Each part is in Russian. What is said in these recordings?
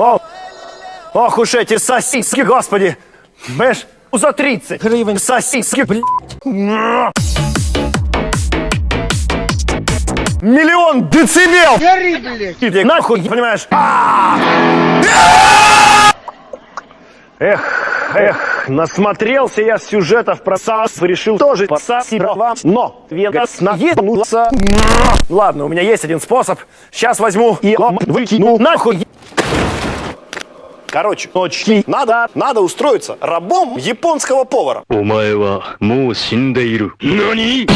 О, ох уж эти сосиски, господи! Понимаешь, за 30 гривен сосиски, блядь. Миллион децибел! Гори, блядь! Нахуй, понимаешь? А! Эх, эх, насмотрелся я сюжетов про САС, решил тоже посасить вам, но Вегас наебнулся. Ладно, у меня есть один способ. Сейчас возьму и выкину нахуй. Короче, очки. Надо, надо устроиться рабом японского повара. Нани?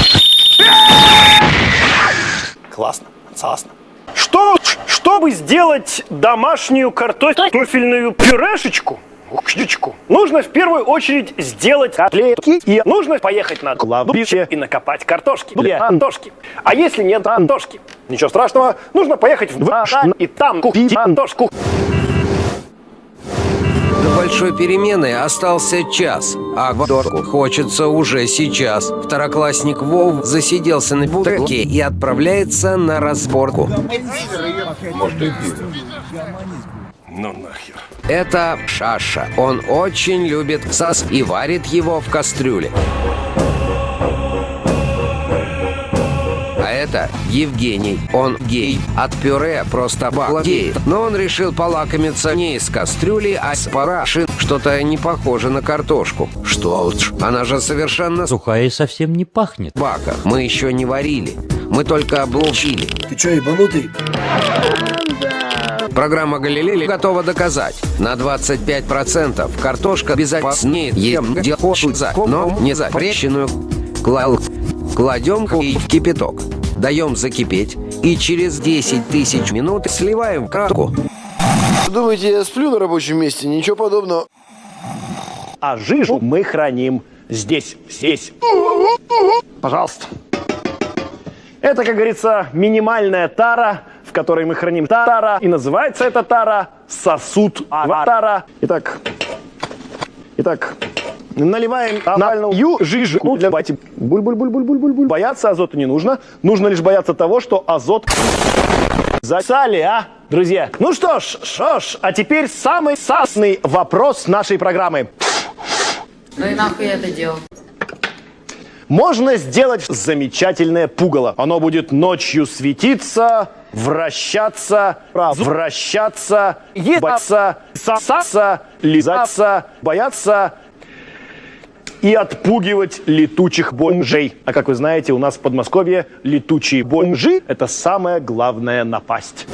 Классно, классно. Что, чтобы сделать домашнюю картофельную пюрешечку, Книжечку. Нужно в первую очередь сделать котлетки и нужно поехать на кладбище и накопать картошки для антошки. А если нет антошки, ничего страшного, нужно поехать в Ашан и там купить антошку. До большой перемены остался час, а Гвадорку хочется уже сейчас. Второклассник Вов засиделся на бутылке и отправляется на разборку. Ну нахер. Это Шаша. Он очень любит сас и варит его в кастрюле. Это Евгений. Он гей. От пюре просто балдеет. Но он решил полакомиться не из кастрюли, а с параши. Что-то не похоже на картошку. Что уж, она же совершенно Сухая и совсем не пахнет. бака. Мы еще не варили. Мы только облучили. Ты чё, ебанутый? Программа «Галилей» готова доказать. На 25% картошка безопаснее ем, где хочется, но не запрещенную. Клал. Кладем и в кипяток. Даем закипеть. И через 10 тысяч минут сливаем в кратку. Думаете, я сплю на рабочем месте? Ничего подобного. А жижу мы храним здесь, здесь. Пожалуйста. Это, как говорится, минимальная тара, в которой мы храним тара. И называется эта тара сосуд аватара. Итак, итак, наливаем анальную жижу для бати. Буль-буль-буль-буль-буль-буль. Бояться азота не нужно. Нужно лишь бояться того, что азот засали, а, друзья? Ну что ж, что ж, а теперь самый сасный вопрос нашей программы. Ну и нахуй я это делал? Можно сделать замечательное пугало. Оно будет ночью светиться, вращаться, вращаться, ебаться, сосаться, лизаться, бояться и отпугивать летучих бомжей. А как вы знаете, у нас в Подмосковье летучие бомжи – это самая главная напасть.